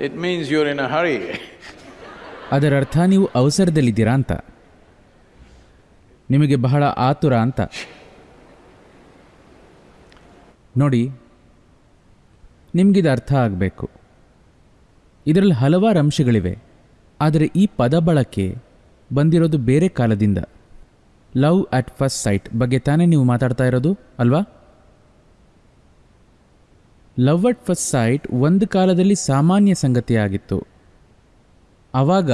It means in a hurry ಅದರ ಅರ್ಥ ನೀವು ಅವಸರದಲ್ಲಿದ್ದೀರಾ ಅಂತ. ನಿಮಗೆ ಬಹಳ ಆತುರ ಅಂತ. ನೋಡಿ, ನಿಮಗಿದು ಅರ್ಥ ಆಗಬೇಕು. ಇದರಲ್ಲಿ ಹಲವಾರು ಅಂಶಗಳಿವೆ. ಆದರೆ ಈ ಪದ ಬಳಕೆ ಬಂದಿರೋದು ಬೇರೆ ಕಾಲದಿಂದ. ಲವ್ ಅಟ್ ಫಸ್ಟ್ ಸೈಟ್ ಬಗ್ಗೆ ತಾನೇ ನೀವು ಮಾತಾಡ್ತಾ ಇರೋದು, ಅಲ್ವಾ? ಲವ್ ಅಟ್ ಫಸ್ಟ್ ಸೈಟ್ ಒಂದು ಕಾಲದಲ್ಲಿ ಸಾಮಾನ್ಯ ಸಂಗತಿಯಾಗಿತ್ತು. ಆವಾಗ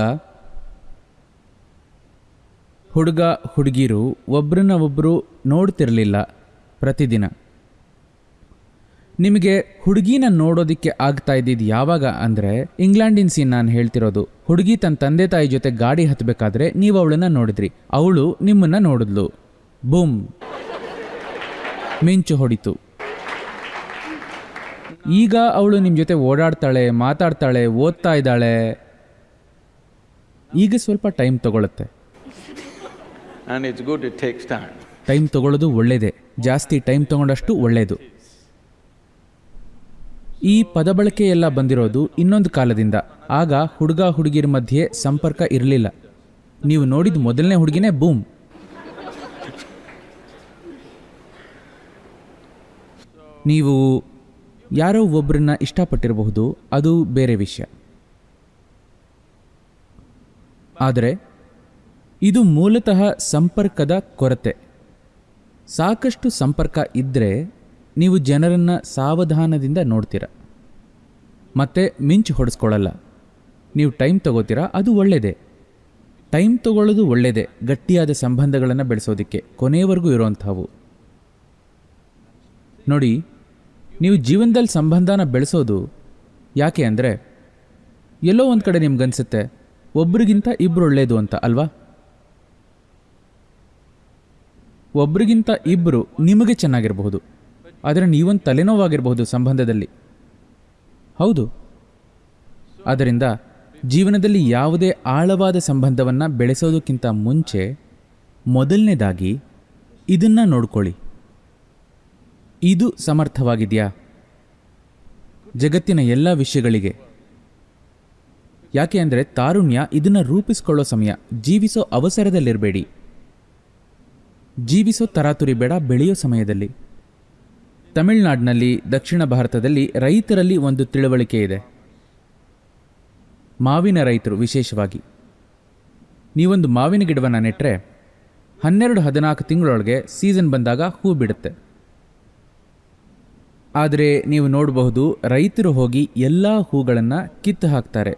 ಹುಡುಗ, ಹುಡುಗಿರು ಒಬ್ರನ್ನ ಒಬ್ಬರು ನೋಡ್ತಿರಲಿಲ್ಲ ಪ್ರತಿದಿನ. ನಿಮಗೆ ಹುಡುಗಿನ ನೋಡೋದಕ್ಕೆ ಆಗ್ತಾ ಇದ್ದಿದ್ದು ಯಾವಾಗ ಅಂದರೆ ಇಂಗ್ಲೆಂಡಿನ ಸೀನ್ ನಾನು ಹೇಳ್ತಿರೋದು. ಹುಡುಗಿ ತನ್ನ ತಂದೆ ತಾಯಿ ಜೊತೆ ಗಾಡಿ ಹತ್ತಬೇಕಾದ್ರೆ ನೀವು ಅವಳನ್ನ ನೋಡಿದ್ರಿ. ಅವಳು ನಿಮ್ಮನ್ನು ನೋಡಿದ್ಲು. ಬೂಮ್. ಮಿಂಚು ಹೊಡಿತು. ಈಗ ಅವಳು ನಿಮ್ಮ ಜೊತೆ ಓಡಾಡ್ತಾಳೆ ಮಾತಾಡ್ತಾಳೆ ಓದ್ತಾ ಇದ್ದಾಳೆ. ಈಗ ಸ್ವಲ್ಪ ಟೈಮ್ ತಗೊಳುತ್ತೆ. ಟೈಮ್ ತಗೊಳ್ಳೋದು ಒಳ್ಳೆಯದೇ ಜಾಸ್ತಿ ಟೈಮ್ ತಗೊಂಡಷ್ಟು ಒಳ್ಳೆಯದು ಈ ಪದ ಬಳಕೆ ಎಲ್ಲ ಬಂದಿರೋದು ಇನ್ನೊಂದು ಕಾಲದಿಂದ. ಆಗ ಹುಡುಗ ಹುಡುಗಿರ ಮಧ್ಯೆ ಸಂಪರ್ಕ ಇರಲಿಲ್ಲ. ನೀವು ನೋಡಿದ ಮೊದಲನೇ ಹುಡುಗಿನೇ ಬೂಮ್. ನೀವು ಯಾರೋ ಒಬ್ಬರನ್ನ ಇಷ್ಟಪಟ್ಟಿರಬಹುದು, ಅದು ಬೇರೆ ವಿಷಯ. ಆದರೆ, ಇದು ಮೂಲತಃ ಸಂಪರ್ಕದ ಕೊರತೆ. ಸಾಕಷ್ಟು ಸಂಪರ್ಕ ಇದ್ದರೆ ನೀವು ಜನರನ್ನು ಸಾವಧಾನದಿಂದ ನೋಡ್ತೀರ. ಮತ್ತೆ ಮಿಂಚು ಹೊಡೆಸ್ಕೊಳ್ಳಲ್ಲ. ನೀವು ಟೈಮ್ ತಗೋತೀರಾ, ಅದು ಒಳ್ಳೆಯದೇ ಟೈಮ್ ತಗೊಳ್ಳೋದು ಒಳ್ಳೆಯದೇ ಗಟ್ಟಿಯಾದ ಸಂಬಂಧಗಳನ್ನು ಬೆಳೆಸೋದಕ್ಕೆ ಕೊನೆಯವರೆಗೂ ಇರೋವಂಥವು ನೋಡಿ ನೀವು ಜೀವನದಲ್ಲಿ ಸಂಬಂಧನ ಬೆಳೆಸೋದು ಯಾಕೆ ಅಂದರೆ ಎಲ್ಲೋ ಒಂದು ಕಡೆ ನಿಮ್ಗನ್ಸುತ್ತೆ, ಒಬ್ರಿಗಿಂತ ಇಬ್ಬರು ಒಳ್ಳೆಯದು ಅಂತ ಅಲ್ವಾ? ಒಬ್ರಿಗಿಂತ ಇಬ್ಬರು ನಿಮಗೆ ಚೆನ್ನಾಗಿರಬಹುದು, ಆದರೆ ನೀವೊಂದು ತಲೆನೋವಾಗಿರಬಹುದು ಸಂಬಂಧದಲ್ಲಿ. ಹೌದು. ಆದ್ದರಿಂದ ಜೀವನದಲ್ಲಿ ಯಾವುದೇ ಆಳವಾದ ಸಂಬಂಧವನ್ನು ಬೆಳೆಸೋದಕ್ಕಿಂತ ಮುಂಚೆ ಮೊದಲನೇದಾಗಿ ಇದನ್ನು ನೋಡ್ಕೊಳ್ಳಿ. ಇದು ಸಮರ್ಥವಾಗಿದೆಯಾ? ಜಗತ್ತಿನ ಎಲ್ಲ ವಿಷಯಗಳಿಗೆ. ಯಾಕೆ ಅಂದರೆ ತಾರುಣ್ಯ ಇದನ್ನು ರೂಪಿಸ್ಕೊಳ್ಳೋ ಸಮಯ, ಜೀವಿಸೋ ಅವಸರದಲ್ಲಿರಬೇಡಿ. ಜೀವಿಸೋ ತರಾತುರಿ ಬೇಡ, ಬೆಳೆಯೋ ಸಮಯದಲ್ಲಿ. ತಮಿಳುನಾಡಿನಲ್ಲಿ, ದಕ್ಷಿಣ ಭಾರತದಲ್ಲಿ ರೈತರಲ್ಲಿ ಒಂದು ತಿಳುವಳಿಕೆ ಇದೆ. ಮಾವಿನ ರೈತರು ವಿಶೇಷವಾಗಿ. ನೀವೊಂದು ಮಾವಿನ ಗಿಡವನ್ನು ನೆಟ್ಟರೆ ಹನ್ನೆರಡು ಹದಿನಾಲ್ಕು ತಿಂಗಳೊಳಗೆ ಸೀಸನ್ ಬಂದಾಗ ಹೂ ಬಿಡುತ್ತೆ. ಆದರೆ ನೀವು ನೋಡಬಹುದು ರೈತರು ಹೋಗಿ ಎಲ್ಲ ಹೂಗಳನ್ನು ಕಿತ್ತು ಹಾಕ್ತಾರೆ.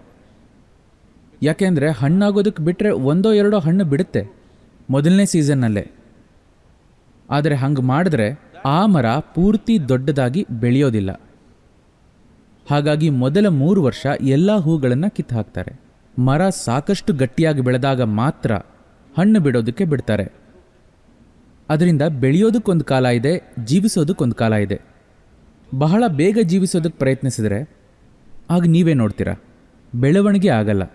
ಯಾಕೆಂದರೆ ಹಣ್ಣಾಗೋದಕ್ಕೆ ಬಿಟ್ಟರೆ ಒಂದೋ ಎರಡೋ ಹಣ್ಣು ಬಿಡುತ್ತೆ ಮೊದಲನೇ ಸೀಸನ್ನಲ್ಲೇ. ಆದರೆ ಹಂಗೆ ಮಾಡಿದ್ರೆ ಆ ಮರ ಪೂರ್ತಿ ದೊಡ್ಡದಾಗಿ ಬೆಳೆಯೋದಿಲ್ಲ. ಹಾಗಾಗಿ ಮೊದಲ ಮೂರು ವರ್ಷ ಎಲ್ಲ ಹೂಗಳನ್ನು ಕಿತ್ತು ಹಾಕ್ತಾರೆ. ಮರ ಸಾಕಷ್ಟು ಗಟ್ಟಿಯಾಗಿ ಬೆಳೆದಾಗ ಮಾತ್ರ ಹಣ್ಣು ಬಿಡೋದಕ್ಕೆ ಬಿಡ್ತಾರೆ. ಅದರಿಂದ ಬೆಳೆಯೋದಕ್ಕೊಂದು ಕಾಲ ಇದೆ, ಜೀವಿಸೋದಕ್ಕೊಂದು ಕಾಲ ಇದೆ. ಬಹಳ ಬೇಗ ಜೀವಿಸೋದಕ್ಕೆ ಪ್ರಯತ್ನಿಸಿದರೆ ಆಗ ನೀವೇ ನೋಡ್ತೀರಾ? ಬೆಳವಣಿಗೆ ಆಗಲ್ಲ.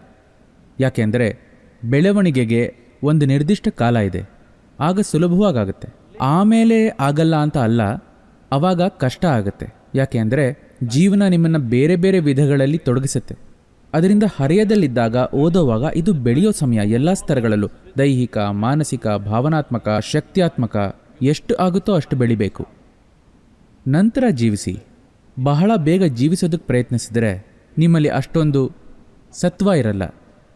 ಯಾಕೆಂದರೆ ಬೆಳವಣಿಗೆಗೆ ಒಂದು ನಿರ್ದಿಷ್ಟ ಕಾಲ ಇದೆ. ಆಗ ಸುಲಭವಾಗುತ್ತೆ. ಆಮೇಲೆ ಆಗಲ್ಲ ಅಂತ ಅಲ್ಲ, ಅವಾಗ ಕಷ್ಟ ಆಗುತ್ತೆ. ಯಾಕೆ ಅಂದರೆ ಜೀವನ ನಿಮ್ಮನ್ನು ಬೇರೆ ಬೇರೆ ವಿಧಗಳಲ್ಲಿ ತೊಡಗಿಸುತ್ತೆ. ಅದರಿಂದ ಹರೆಯದಲ್ಲಿದ್ದಾಗ ಓದೋವಾಗ ಇದು ಬೆಳೆಯೋ ಸಮಯ. ಎಲ್ಲ ಸ್ತರಗಳಲ್ಲೂ ದೈಹಿಕ, ಮಾನಸಿಕ, ಭಾವನಾತ್ಮಕ, ಶಕ್ತಿಯಾತ್ಮಕ ಎಷ್ಟು ಆಗುತ್ತೋ ಅಷ್ಟು ಬೆಳಿಬೇಕು. ನಂತರ ಜೀವಿಸಿ. ಬಹಳ ಬೇಗ ಜೀವಿಸೋದಕ್ಕೆ ಪ್ರಯತ್ನಿಸಿದರೆ ನಿಮ್ಮಲ್ಲಿ ಅಷ್ಟೊಂದು ಸತ್ವ ಇರಲ್ಲ.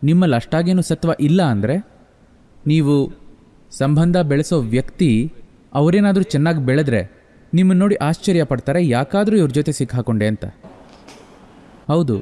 ನಿಮ್ಮಲ್ಲಿ ಅಷ್ಟಾಗೇನು ಸತ್ವ ಇಲ್ಲ ಅಂದರೆ ನೀವು ಸಂಬಂಧ ಬೆಳೆಸೋ ವ್ಯಕ್ತಿ ಅವರೇನಾದರೂ ಚೆನ್ನಾಗಿ ಬೆಳೆದ್ರೆ ನಿಮ್ಮನ್ನು ನೋಡಿ ಆಶ್ಚರ್ಯ ಪಡ್ತಾರೆ, ಯಾಕಾದರೂ ಇವ್ರ ಜೊತೆ ಸಿಕ್ಕಾಕೊಂಡೆ ಅಂತ. ಹೌದು.